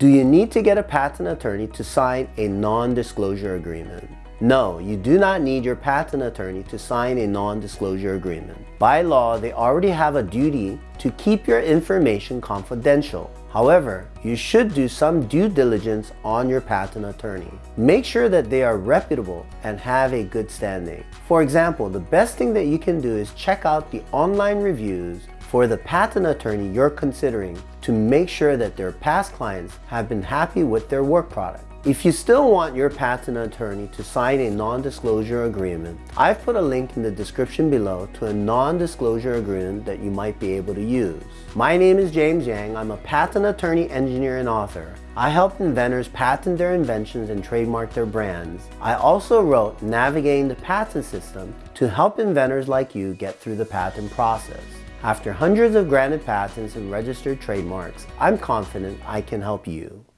Do you need to get a patent attorney to sign a non-disclosure agreement? No, you do not need your patent attorney to sign a non-disclosure agreement. By law, they already have a duty to keep your information confidential. However, you should do some due diligence on your patent attorney. Make sure that they are reputable and have a good standing. For example, the best thing that you can do is check out the online reviews for the patent attorney you're considering to make sure that their past clients have been happy with their work product. If you still want your patent attorney to sign a non-disclosure agreement, I've put a link in the description below to a non-disclosure agreement that you might be able to use. My name is James Yang. I'm a patent attorney, engineer, and author. I help inventors patent their inventions and trademark their brands. I also wrote Navigating the Patent System to help inventors like you get through the patent process. After hundreds of granted patents and registered trademarks, I'm confident I can help you.